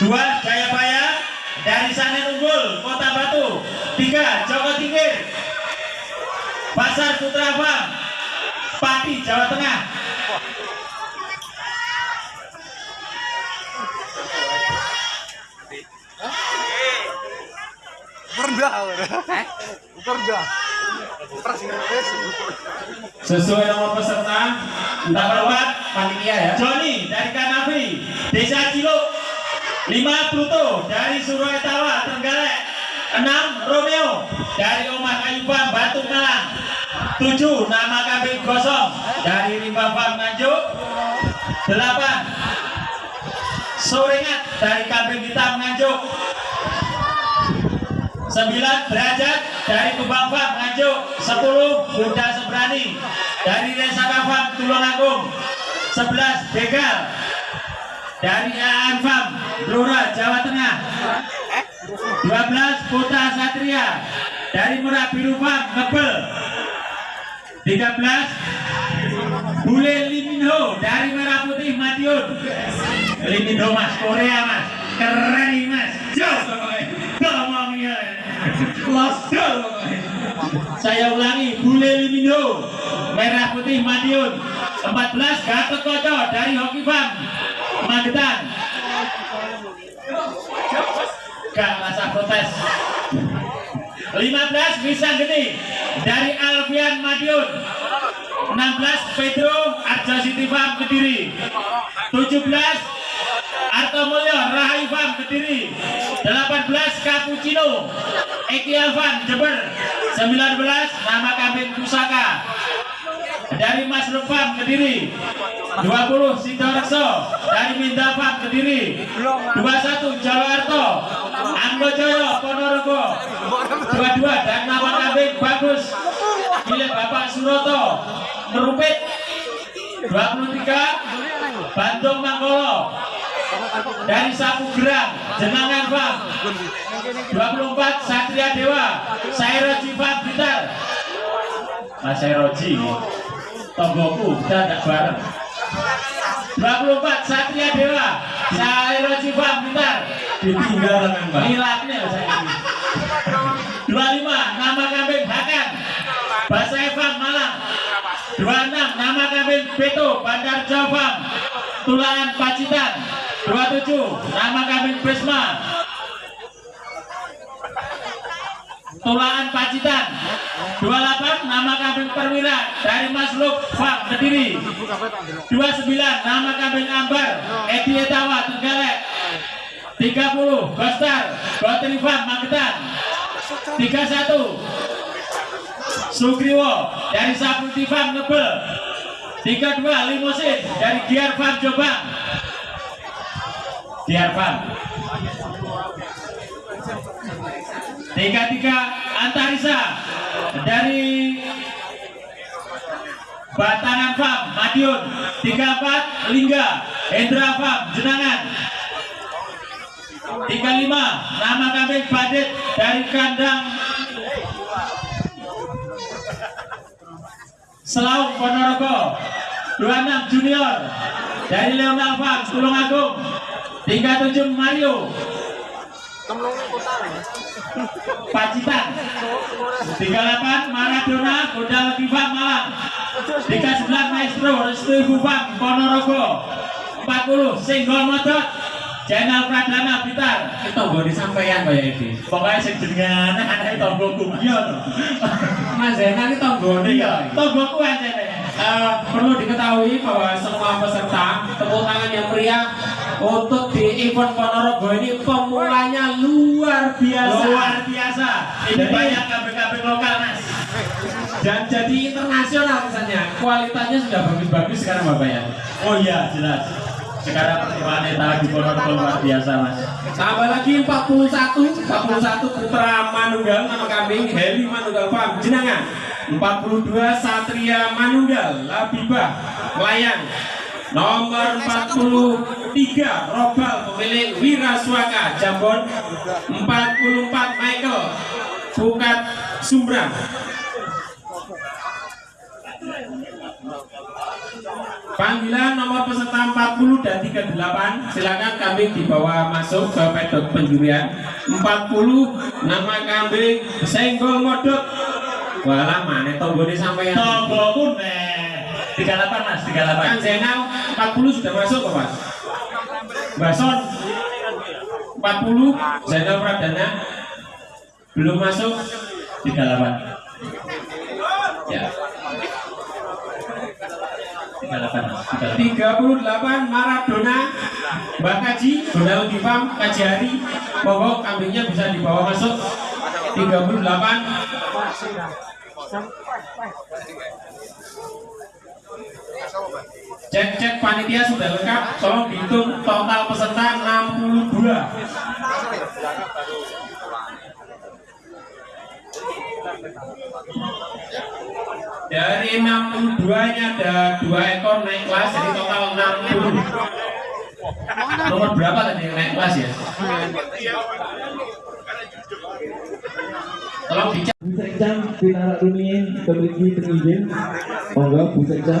dua Jayabaya dari Sanen Unggul Kota Batu tiga Joko Tingkir Pasar Putra Farm Pati Jawa Tengah Rendah. Eh? Rendah. sesuai nomor peserta entah berapa panitia ya Joni dari Kanafi Desa Ciluk 5 Pluto dari Surabaya Trenggalek. 6 Romeo dari Omah Kayuban Batu Malang 7 nama kambing gosong dari Rimba Farm Nganjuk. 8 Sorengat dari kambing hitam Nganjuk. 9 derajat dari Kubang Farm Nganjuk. 10 Buddha Sebrani dari Resaka Farm Tulungagung. 11 Begal dari Aan Farm Blora Jawa Tengah. 12 Putra Satria. Dari Merah Biru Farm Ngebel 13 Bule Liminho dari Merah Putih Madiun. Liminho mas Korea mas. Keren ini mas. Pokoknya. Ngomongnya los saya ulangi Bule Liminho Merah Putih Madiun. 14 Gatot Koco dari Hoki Farm Magetan gak rasa protes. 15 Wisang Geni dari Alfian Madiun. 16 Pedro Arjo City Farm Kediri. 17 Arto Mulyo Rahayu Farm Kediri. 18 Cappuccino Eki Alvan Jember. 19 nama kambing Pusaka dari Mas Farm Kediri. 20 Sidorekso dari Minda Farm Kediri. 21 Jawa Arto Joyo Ponorogo. 22 dan nama kambing bagus. Milik Bapak Suroto Merupit 23 Bandung Manggolo dari Sapu Gerang Jenangan Farm 24 Satria Dewa. Sairoji Farm Blitar. Mas Sairoji tonggoku kita tidak bareng. 24 Satria Dewa Sairoji Farm Blitar ditinggal dengan mbak. Nilapnya saya ini 25 nama kambing Hakan. Bahasa Evan Malang. 26 nama kambing Beto Bandar Jawa Tulangan Pacitan. 27 nama kambing Prisma Tulangan Pacitan 28 nama kambing Perwira dari Mas Farm Kediri 29 nama kambing Ambar Edi Etawa Tenggalek. 30 Gostar Gotri Farm Magetan. 31 Sugriwo dari Saputi Farm Ngebel. 32 Limosin dari Giar Farm Jombang. Giar Farm 33 Antarisa. Dari Batangan Farm Madiun. 34 Lingga. Hendra Farm Jenangan. 35 nama kambing Badit. Dari kandang Selaung Ponorogo. 26 Junior. Dari Leonel Farm Tulungagung 37 Mario Pacitan. 38 Maradona Gondal Kiva Malang. 39 Maestro Restu Ponorogo. 40 Singgol Channel Pradana Blitar. Itu gue disampaikan Edi pokoknya sing jenengan anak tonggoku iya toh Mas Zainal tonggone iya ya tonggoku nih Eh, perlu diketahui bahwa semua peserta tepuk tangan yang meriah untuk di event Ponorogo ini pemulanya luar biasa. Luar biasa. Ini Jadi- banyak kambing-kambing lokal mas. Dan jadi internasional misalnya. Kualitasnya sudah bagus-bagus sekarang Bapak ya? Oh iya jelas. Sekarang pertimbangan eta di Ponorogo luar biasa mas. Tambah lagi 41 41 putra manunggal nama kambing Heli Manunggal Farm Jenangan 42 Satria Manunggal Labibah Melayang nomor 43 Robal pemilik Wiraswaka Jambon. 44 Michael Bukat Sumbrang Panggilan nomor peserta 40 dan 38 Silakan kambing dibawa masuk ke pedok penjurian. 40 nama kambing Senggol Modok Walah mana tonggone sampai pun eh 38 mas, 38 Kang Zainal 40 sudah masuk kok Mas? Bason 40 Zainal Pradana belum masuk 38 ya. 38 mas, 38 38 Maradona Mbak Kaji Donald Gifam Kaji Hari Monggo kambingnya bisa dibawa masuk. 38 Cek cek panitia sudah lengkap. Tolong dihitung total peserta 62 Dari 62 nya ada dua ekor naik kelas jadi total 60 Nomor berapa tadi yang naik kelas ya? Tolong dicek. Bu Sekjam Pinara Rumiin memiliki pengizin Monggo Bu Sekjam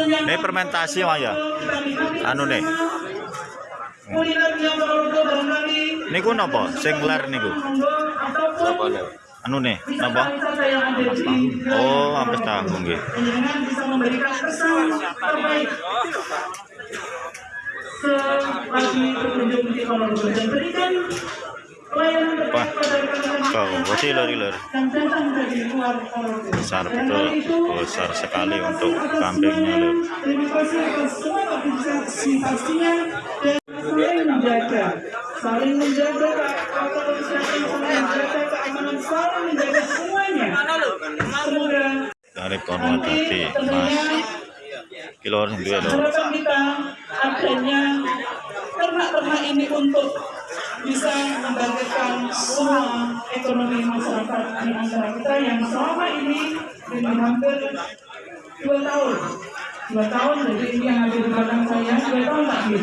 Ini fermentasi ya. Anu nih. Niku napa? Sing ler niku. Anu nih, napa? Oh, ampas tahu nggih. Panjenengan bisa memberikan kesan terbaik selagi berkunjung di kolom dan berikan Wah. Kau, luar kolom Besar betul, besar sekali untuk kambingnya. Terima kasih atas semua partisipasinya dan saling menjaga, saling menjaga saling menjaga keamanan, saling menjaga semuanya. Semoga Dari Konwadati, Mas. Kilo orang dua lur. harapan kita adanya ternak-ternak ini untuk bisa membangkitkan semua ekonomi masyarakat di antara kita yang selama ini ini hampir dua tahun. Dua tahun jadi ini yang ada di belakang saya dua tahun lagi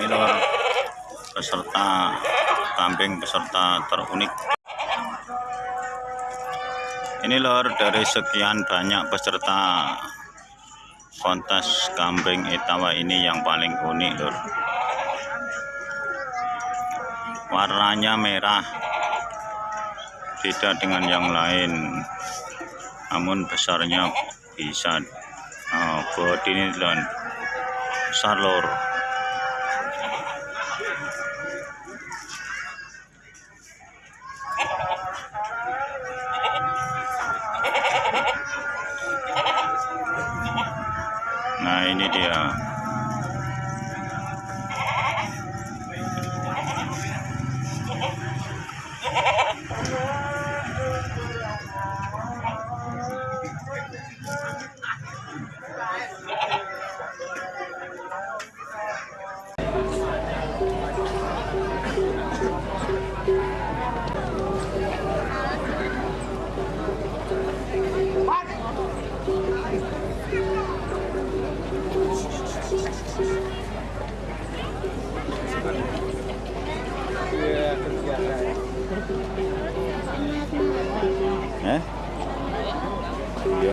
Ini lur peserta kambing peserta terunik. Ini lor dari sekian banyak peserta kontes kambing etawa ini yang paling unik lor. Warnanya merah, beda dengan yang lain. Namun besarnya bisa oh, ini lor besar.